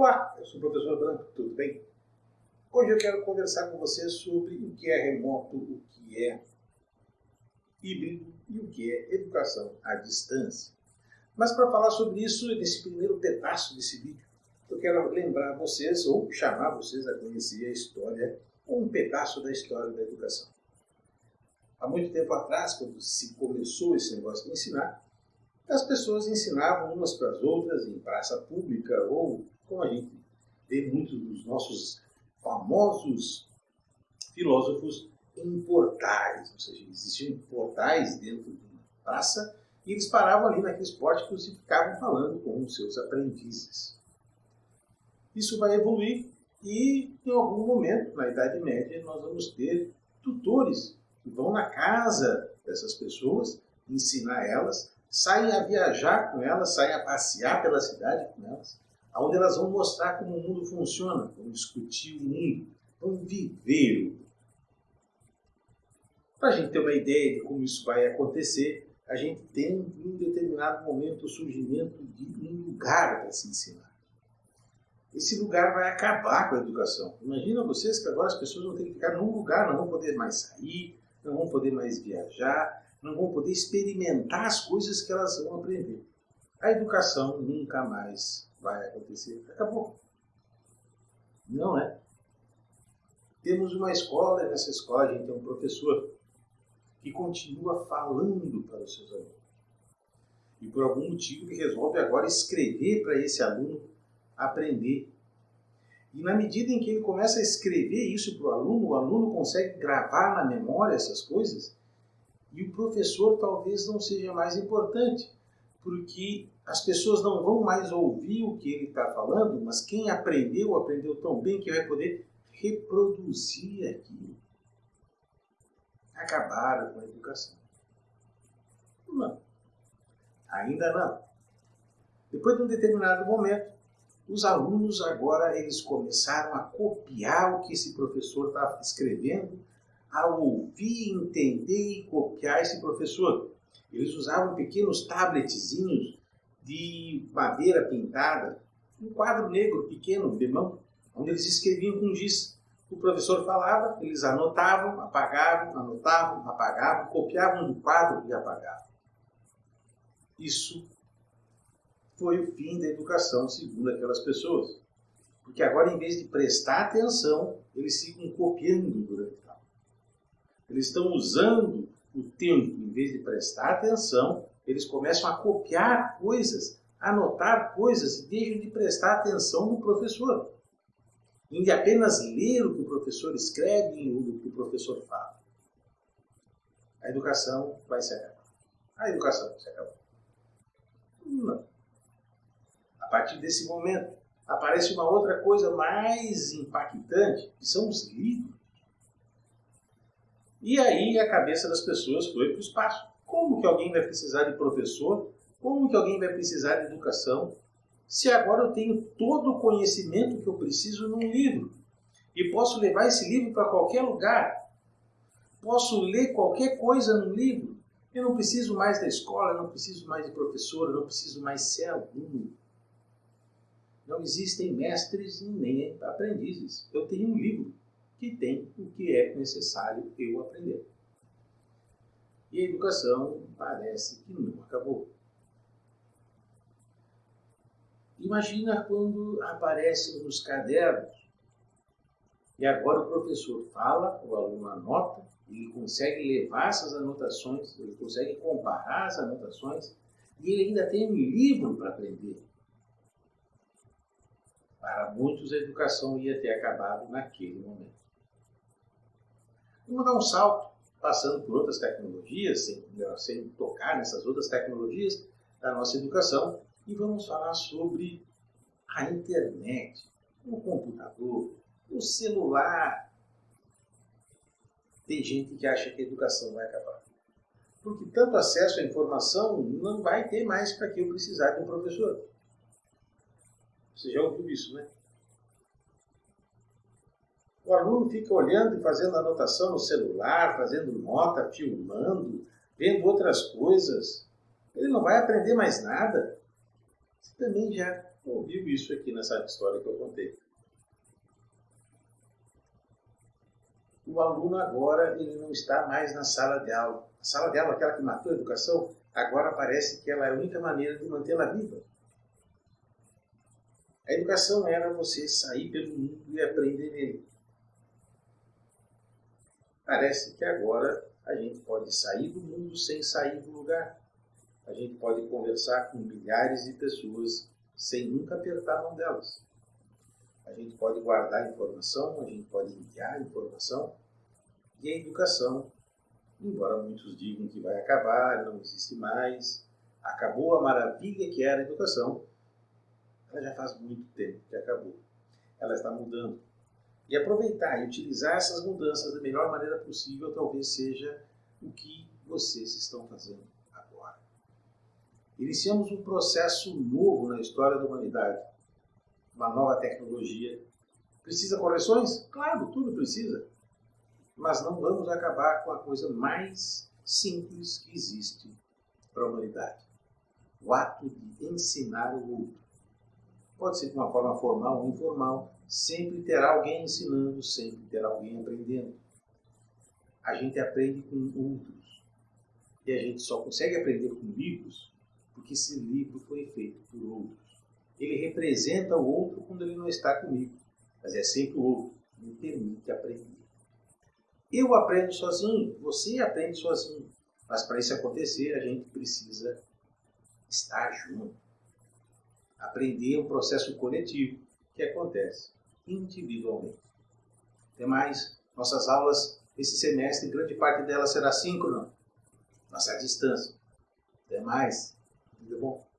Olá, eu sou o professor Branco, tudo bem? Hoje eu quero conversar com você sobre o que é remoto, o que é híbrido e o que é educação à distância. Mas para falar sobre isso, nesse primeiro pedaço desse vídeo, eu quero lembrar vocês, ou chamar vocês a conhecer a história, ou um pedaço da história da educação. Há muito tempo atrás, quando se começou esse negócio de ensinar, as pessoas ensinavam umas para as outras em praça pública, ou, como a gente vê muitos dos nossos famosos filósofos, em portais, ou seja, existiam portais dentro de uma praça e eles paravam ali naqueles pórticos e ficavam falando com os seus aprendizes. Isso vai evoluir e, em algum momento, na Idade Média, nós vamos ter tutores que vão na casa dessas pessoas, ensinar elas, saem a viajar com elas, saem a passear pela cidade com elas, onde elas vão mostrar como o mundo funciona, vão discutir o mundo, vão viver o mundo. Para a gente ter uma ideia de como isso vai acontecer, a gente tem em um determinado momento o surgimento de um lugar para se ensinar. Esse lugar vai acabar com a educação. Imagina vocês que agora as pessoas vão ter que ficar num lugar, não vão poder mais sair, não vão poder mais viajar, não vão poder experimentar as coisas que elas vão aprender. A educação nunca mais vai acontecer. Acabou. Não é? Temos uma escola, e nessa escola a gente tem um professor que continua falando para os seus alunos. E por algum motivo ele resolve agora escrever para esse aluno aprender. E na medida em que ele começa a escrever isso para o aluno, o aluno consegue gravar na memória essas coisas, e o professor talvez não seja mais importante, porque as pessoas não vão mais ouvir o que ele está falando, mas quem aprendeu, aprendeu tão bem que vai poder reproduzir aquilo acabaram com a educação. Não. Ainda não. Depois de um determinado momento, os alunos agora eles começaram a copiar o que esse professor estava escrevendo, a ouvir, entender e copiar esse professor. Eles usavam pequenos tabletzinhos de madeira pintada, um quadro negro pequeno de mão, onde eles escreviam com giz. O professor falava, eles anotavam, apagavam, anotavam, apagavam, copiavam do quadro e apagavam. Isso foi o fim da educação, segundo aquelas pessoas. Porque agora, em vez de prestar atenção, eles ficam copiando durante. Eles estão usando o tempo, em vez de prestar atenção, eles começam a copiar coisas, anotar coisas e deixam de prestar atenção no professor em apenas ler o que o professor escreve e o que o professor fala. A educação vai se acabar. A educação se acabar. Não. A partir desse momento, aparece uma outra coisa mais impactante, que são os livros. E aí a cabeça das pessoas foi para o espaço. Como que alguém vai precisar de professor? Como que alguém vai precisar de educação se agora eu tenho todo o conhecimento que eu preciso num livro e posso levar esse livro para qualquer lugar, posso ler qualquer coisa no livro, eu não preciso mais da escola, eu não preciso mais de professor, eu não preciso mais ser aluno. Não existem mestres nem aprendizes. Eu tenho um livro que tem o que é necessário eu aprender. E a educação parece que não acabou. Imagina quando aparecem nos cadernos e agora o professor fala, o aluno anota, ele consegue levar essas anotações, ele consegue comparar as anotações e ele ainda tem um livro para aprender. Para muitos, a educação ia ter acabado naquele momento. Vamos dar um salto, passando por outras tecnologias, sem, sem tocar nessas outras tecnologias da nossa educação, e vamos falar sobre a internet, o computador, o celular. Tem gente que acha que a educação vai acabar. Porque tanto acesso à informação não vai ter mais para que eu precisar de um professor. Você já ouviu isso, né? O aluno fica olhando e fazendo anotação no celular, fazendo nota, filmando, vendo outras coisas. Ele não vai aprender mais nada. Você também já ouviu isso aqui nessa história que eu contei. O aluno agora ele não está mais na sala de aula. A sala de aula, aquela que matou a educação, agora parece que ela é a única maneira de mantê-la viva. A educação era você sair pelo mundo e aprender nele. Parece que agora a gente pode sair do mundo sem sair do lugar. A gente pode conversar com milhares de pessoas sem nunca apertar a mão delas. A gente pode guardar informação, a gente pode enviar informação. E a educação, embora muitos digam que vai acabar, não existe mais, acabou a maravilha que era a educação, ela já faz muito tempo que acabou. Ela está mudando. E aproveitar e utilizar essas mudanças da melhor maneira possível talvez seja o que vocês estão fazendo agora. Iniciamos um processo novo na história da humanidade. Uma nova tecnologia. Precisa correções? Claro, tudo precisa. Mas não vamos acabar com a coisa mais simples que existe para a humanidade. O ato de ensinar o outro pode ser de uma forma formal ou informal, sempre terá alguém ensinando, sempre terá alguém aprendendo. A gente aprende com outros. E a gente só consegue aprender com livros porque esse livro foi feito por outros. Ele representa o outro quando ele não está comigo, mas é sempre o outro. Me permite aprender. Eu aprendo sozinho, você aprende sozinho. Mas para isso acontecer, a gente precisa estar junto aprender um processo coletivo que acontece individualmente. Tem mais, nossas aulas esse semestre, grande parte delas será síncrona, nossa distância. Até mais. Tudo bom?